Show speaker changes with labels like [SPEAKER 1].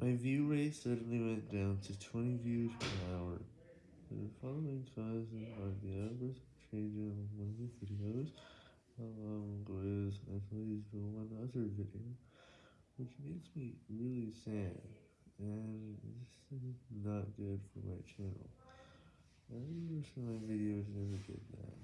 [SPEAKER 1] My view rate suddenly went down to 20 views per hour. The following causes are the average change in one of um, the videos, along with at least the one other video, which makes me really sad, and this is not good for my channel. I wish my videos never did that.